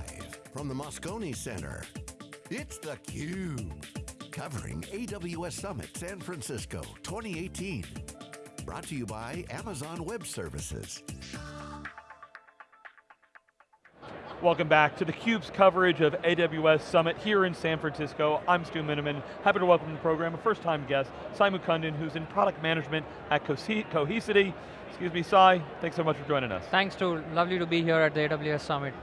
Live from the Moscone Center, it's theCUBE. Covering AWS Summit San Francisco 2018. Brought to you by Amazon Web Services. Welcome back to theCUBE's coverage of AWS Summit here in San Francisco. I'm Stu Miniman, happy to welcome to the program a first time guest, Sai Mukundan, who's in product management at Cohesity. Excuse me, Sai, thanks so much for joining us. Thanks Stu, lovely to be here at the AWS Summit.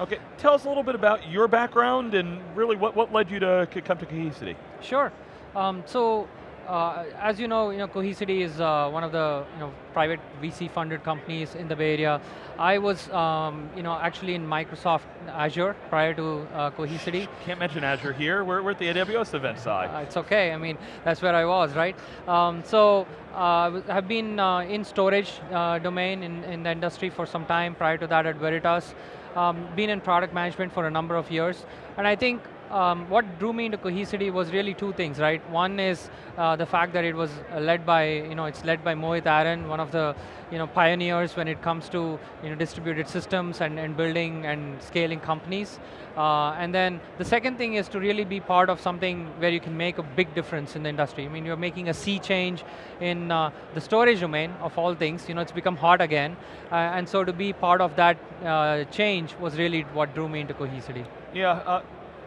Okay, tell us a little bit about your background and really what, what led you to come to Cohesity. Sure, um, so uh, as you know, you know, Cohesity is uh, one of the you know, private VC-funded companies in the Bay Area. I was, um, you know, actually in Microsoft Azure prior to uh, Cohesity. Can't mention Azure here. We're, we're at the AWS event side. Uh, it's okay. I mean, that's where I was, right? Um, so uh, I've been uh, in storage domain in, in the industry for some time. Prior to that, at Veritas. Um, been in product management for a number of years, and I think um, what drew me into Cohesity was really two things, right? One is uh, the fact that it was led by, you know, it's led by Mohit Aron, one of the, you know, pioneers when it comes to, you know, distributed systems and, and building and scaling companies. Uh, and then the second thing is to really be part of something where you can make a big difference in the industry. I mean, you're making a sea change in uh, the storage domain of all things. You know, it's become hot again. Uh, and so to be part of that uh, change was really what drew me into Cohesity. Yeah, uh,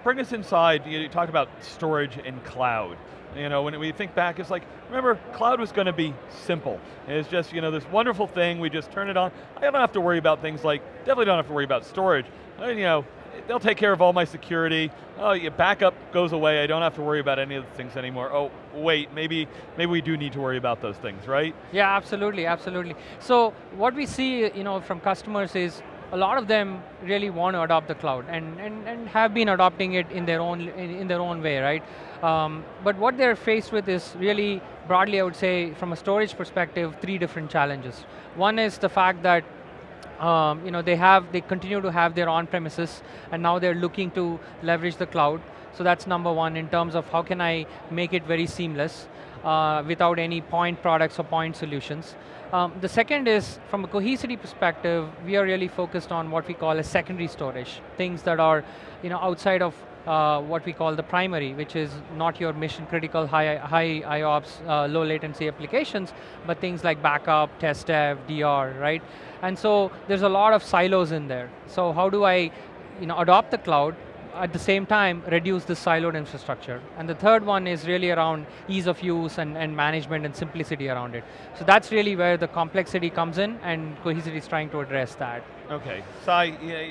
bring us inside, you talked about storage and cloud. You know, when we think back, it's like, remember, cloud was going to be simple. It's just, you know, this wonderful thing, we just turn it on. I don't have to worry about things like, definitely don't have to worry about storage. I, you know, they'll take care of all my security. Oh, your backup goes away. I don't have to worry about any of the things anymore. Oh, wait, maybe, maybe we do need to worry about those things, right? Yeah, absolutely, absolutely. So what we see, you know, from customers is a lot of them really want to adopt the cloud and, and, and have been adopting it in their own, in, in their own way, right? Um, but what they're faced with is really, broadly I would say, from a storage perspective, three different challenges. One is the fact that um, you know, they have, they continue to have their on-premises, and now they're looking to leverage the cloud. So that's number one in terms of how can I make it very seamless uh, without any point products or point solutions. Um, the second is, from a cohesity perspective, we are really focused on what we call a secondary storage, things that are you know, outside of uh, what we call the primary, which is not your mission critical high, high IOPS, uh, low latency applications, but things like backup, test dev, DR, right? And so there's a lot of silos in there. So how do I you know, adopt the cloud, at the same time, reduce the siloed infrastructure. And the third one is really around ease of use and, and management and simplicity around it. So that's really where the complexity comes in and Cohesity is trying to address that. Okay, Sai,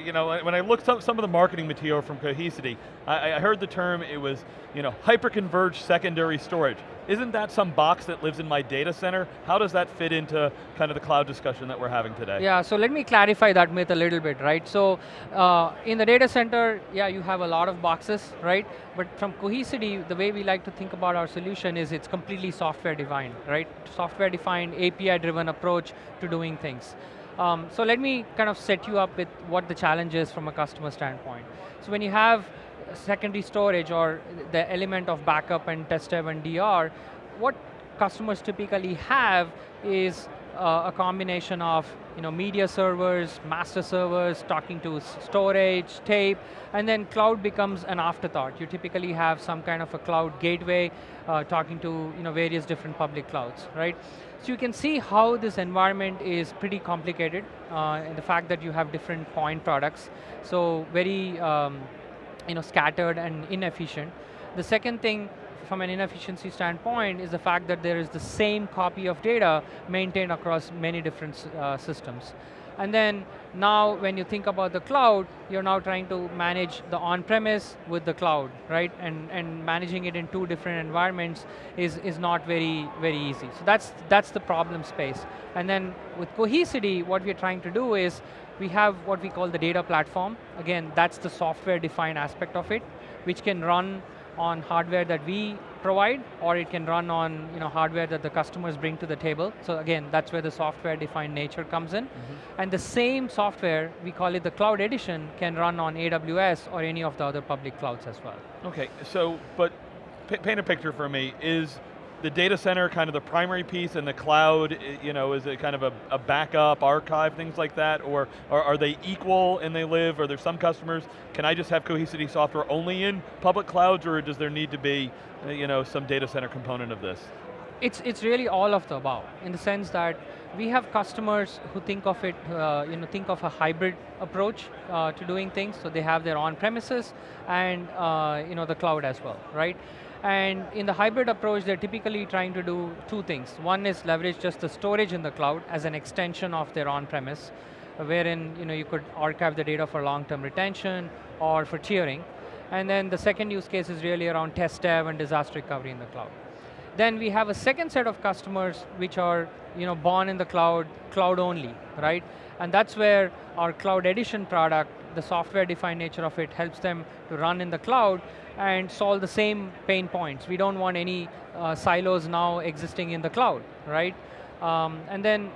you know, when I looked up some of the marketing material from Cohesity, I, I heard the term, it was, you know, hyper-converged secondary storage. Isn't that some box that lives in my data center? How does that fit into kind of the cloud discussion that we're having today? Yeah, so let me clarify that myth a little bit, right? So, uh, in the data center, yeah, you have a lot of boxes, right? But from Cohesity, the way we like to think about our solution is it's completely software defined, right? Software defined, API driven approach to doing things. Um, so let me kind of set you up with what the challenge is from a customer standpoint. So when you have secondary storage or the element of backup and test and DR, what customers typically have is uh, a combination of you know, media servers, master servers, talking to storage, tape, and then cloud becomes an afterthought. You typically have some kind of a cloud gateway uh, talking to you know, various different public clouds, right? So you can see how this environment is pretty complicated uh, in the fact that you have different point products. So very um, you know, scattered and inefficient. The second thing from an inefficiency standpoint is the fact that there is the same copy of data maintained across many different uh, systems. And then now when you think about the cloud, you're now trying to manage the on-premise with the cloud, right? And, and managing it in two different environments is, is not very, very easy. So that's, that's the problem space. And then with Cohesity, what we're trying to do is we have what we call the data platform. Again, that's the software-defined aspect of it, which can run on hardware that we provide, or it can run on you know, hardware that the customers bring to the table. So again, that's where the software-defined nature comes in. Mm -hmm. And the same software, we call it the Cloud Edition, can run on AWS or any of the other public clouds as well. Okay, so, but paint a picture for me. Is the data center kind of the primary piece and the cloud, you know, is it kind of a, a backup, archive, things like that, or, are they equal and they live, are there some customers, can I just have Cohesity software only in public clouds, or does there need to be, uh, you know, some data center component of this? It's, it's really all of the above, in the sense that we have customers who think of it, uh, you know, think of a hybrid approach uh, to doing things, so they have their on-premises and uh, you know, the cloud as well, right? And in the hybrid approach, they're typically trying to do two things. One is leverage just the storage in the cloud as an extension of their on-premise, wherein you, know, you could archive the data for long-term retention or for tiering. And then the second use case is really around test dev and disaster recovery in the cloud. Then we have a second set of customers which are you know, born in the cloud, cloud only, right? And that's where our Cloud Edition product, the software-defined nature of it, helps them to run in the cloud and solve the same pain points. We don't want any uh, silos now existing in the cloud, right? Um, and then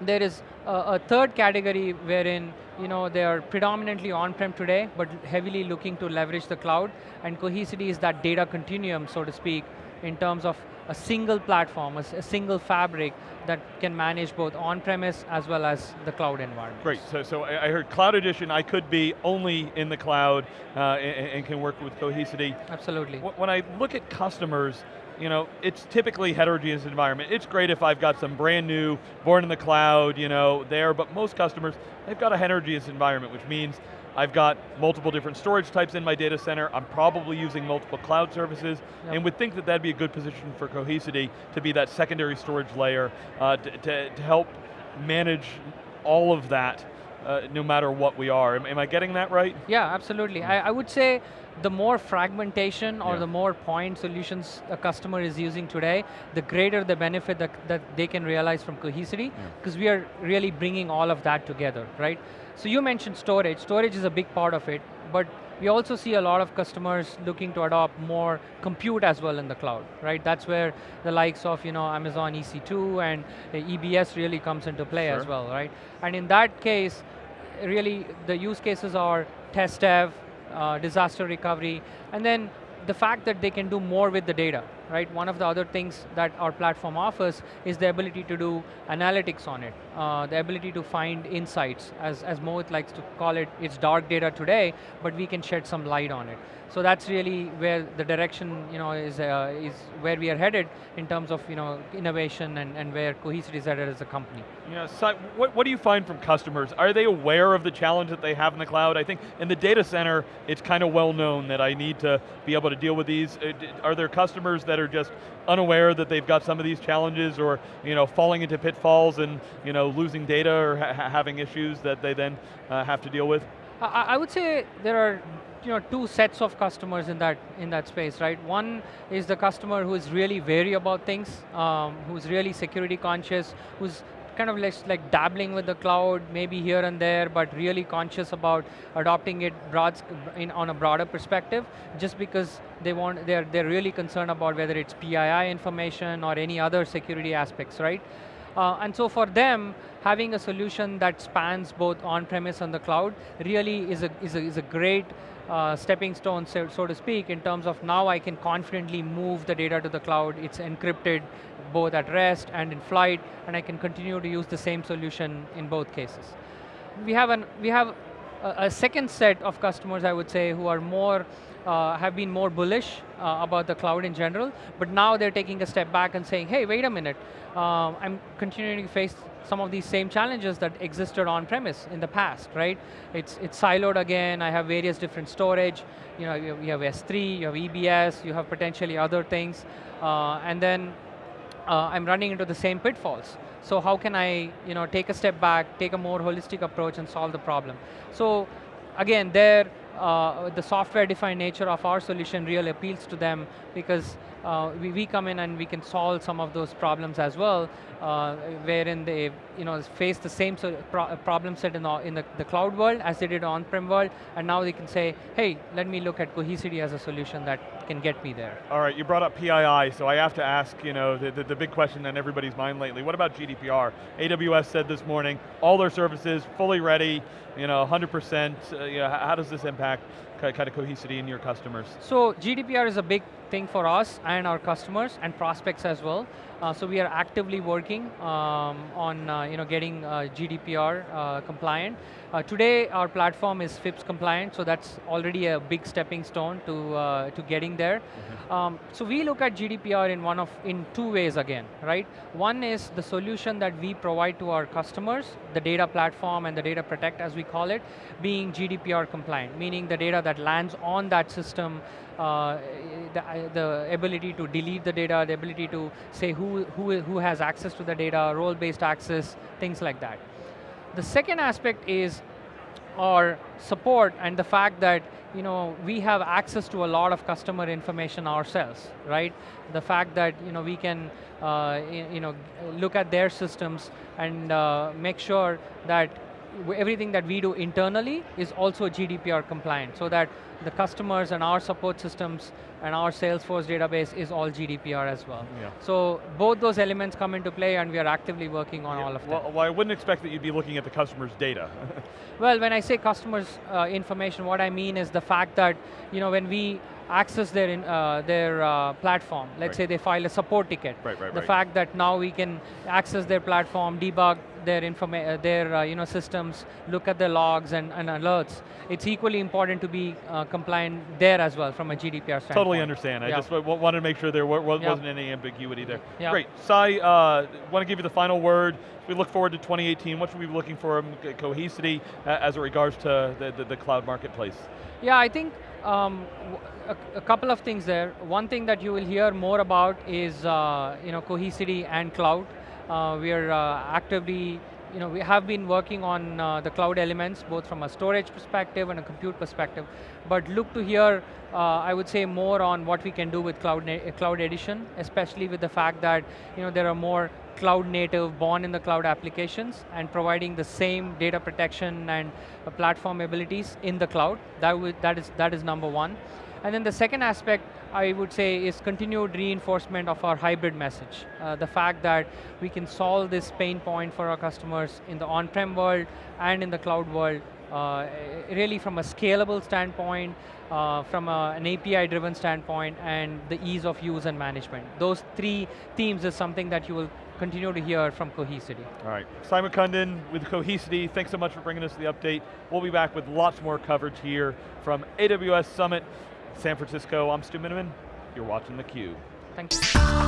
there is a, a, third category wherein you know, they are predominantly on-prem today, but heavily looking to leverage the cloud, and Cohesity is that data continuum, so to speak, in terms of a single platform, a, a, single fabric that can manage both on-premise as well as the cloud environment. Great, so, so I heard Cloud Edition, I could be only in the cloud uh, and, and, can work with Cohesity. Absolutely. When I look at customers, you know, it's typically heterogeneous environment. It's great if I've got some brand new, born in the cloud, you know, there, but most customers, they've got a heterogeneous environment, which means I've got multiple different storage types in my data center, I'm probably using multiple cloud services, yep. and would think that that'd be a good position for Cohesity to be that secondary storage layer uh, to, to, to help manage all of that uh, no matter what we are. Am, am, I getting that right? Yeah, absolutely. I, I would say the more fragmentation or yeah. the more point solutions a customer is using today, the greater the benefit that, that they can realize from Cohesity, because yeah. we are really bringing all of that together, right? So you mentioned storage. Storage is a big part of it, but we also see a lot of customers looking to adopt more compute as well in the cloud, right? That's where the likes of you know Amazon EC2 and EBS really comes into play sure. as well, right? And in that case, really the use cases are test dev, uh, disaster recovery, and then the fact that they can do more with the data, right? One of the other things that our platform offers is the ability to do analytics on it, uh, the ability to find insights, as, as Mohit likes to call it, it's dark data today, but we can shed some light on it. So that's really where the direction you know, is, uh, is where we are headed in terms of you know, innovation and, and where Cohesity is headed as a company. Yeah, so what, what do you find from customers? Are they aware of the challenge that they have in the cloud? I think in the data center, it's kind of well known that I need to be able to deal with these. Uh, are there customers that are just unaware that they've got some of these challenges or you know, falling into pitfalls and you know, losing data or ha having issues that they then uh, have to deal with? I, I would say there are you know, two sets of customers in that, in that space, right? One is the customer who is really wary about things, um, who's really security conscious, who's kind of like dabbling with the cloud, maybe here and there, but really conscious about adopting it broad, in, on a broader perspective, just because they want, they're, they're really concerned about whether it's PII information or any other security aspects, right? Uh, and so for them, having a solution that spans both on-premise and the cloud really is a, is a, is a great uh, stepping stone, so, so, to speak, in terms of now I can confidently move the data to the cloud. It's encrypted both at rest and in flight, and I can continue to use the same solution in both cases. We have, an, we have a, second set of customers, I would say, who are more uh, have been more bullish uh, about the cloud in general, but now they're taking a step back and saying, hey, wait a minute, uh, I'm continuing to face some of these same challenges that existed on-premise in the past, right? It's, it's siloed again, I have various different storage, you know, you have S3, you have EBS, you have potentially other things, uh, and then uh, I'm running into the same pitfalls. So how can I you know, take a step back, take a more holistic approach and solve the problem? So again, there, uh, the software-defined nature of our solution really appeals to them because uh, we, we come in and we can solve some of those problems as well, uh, wherein they you know, face the same sort of pro problem set in, the, in the, the cloud world as they did on-prem world, and now they can say, hey, let me look at Cohesity as a solution that can get me there. All right, you brought up PII, so I have to ask you know, the, the, the big question on everybody's mind lately, what about GDPR? AWS said this morning, all their services fully ready, you know, 100%, uh, you know, how does this impact impact kind of Cohesity in your customers? So GDPR is a big thing for us and our customers and prospects as well. Uh, so we are actively working um, on uh, you know, getting uh, GDPR uh, compliant. Uh, today our platform is FIPS compliant, so that's already a big stepping stone to, uh, to getting there. Mm -hmm. um, so we look at GDPR in one of, in two ways again, right? One is the solution that we provide to our customers, the data platform and the data protect as we call it, being GDPR compliant, meaning the data that lands on that system uh, the, uh, the, ability to delete the data, the ability to say who, who, who has access to the data, role-based access, things like that. The second aspect is our support and the fact that you know, we have access to a lot of customer information ourselves, right? The fact that you know, we can uh, you know, look at their systems and uh, make sure that everything that we do internally is also GDPR compliant so that the customers and our support systems and our Salesforce database is all GDPR as well. Yeah. So both those elements come into play and we are actively working on yeah. all of them. Well, well, I wouldn't expect that you'd be looking at the customer's data. well, when I say customers uh, information, what I mean is the fact that you know, when we access their, in, uh, their uh, platform. Let's right. say they file a support ticket. Right, right, the fact that now we can access their platform, debug their, informa uh, their uh, you know, systems, look at the logs and, and alerts. It's equally important to be uh, compliant there as well from a GDPR standpoint. Totally understand. I just wanted to make sure there wasn't any ambiguity there. Great. Sai, uh, want to give you the final word. We look forward to 2018. What should we be looking for in Cohesity as it regards to the, the, the cloud marketplace? Yeah, I think um, a, a, couple of things there. One thing that you will hear more about is uh, you know, Cohesity and cloud. Uh, we are uh, actively, you know, we have been working on uh, the cloud elements, both from a storage perspective and a compute perspective, but look to hear, uh, I would say, more on what we can do with Cloud, cloud Edition, especially with the fact that you know, there are more cloud native, born in the cloud applications, and providing the same data protection and uh, platform abilities in the cloud. That, that, is, that is number one. And then the second aspect, I would say, is continued reinforcement of our hybrid message. Uh, the fact that we can solve this pain point for our customers in the on-prem world and in the cloud world, uh, really from a scalable standpoint, uh, from a, an API-driven standpoint, and the ease of use and management. Those three themes is something that you will continue to hear from Cohesity. All right, Simon Mukundan with Cohesity, thanks so much for bringing us the update. We'll be back with lots more coverage here from AWS Summit San Francisco. I'm Stu Miniman, you're watching theCUBE. Thanks.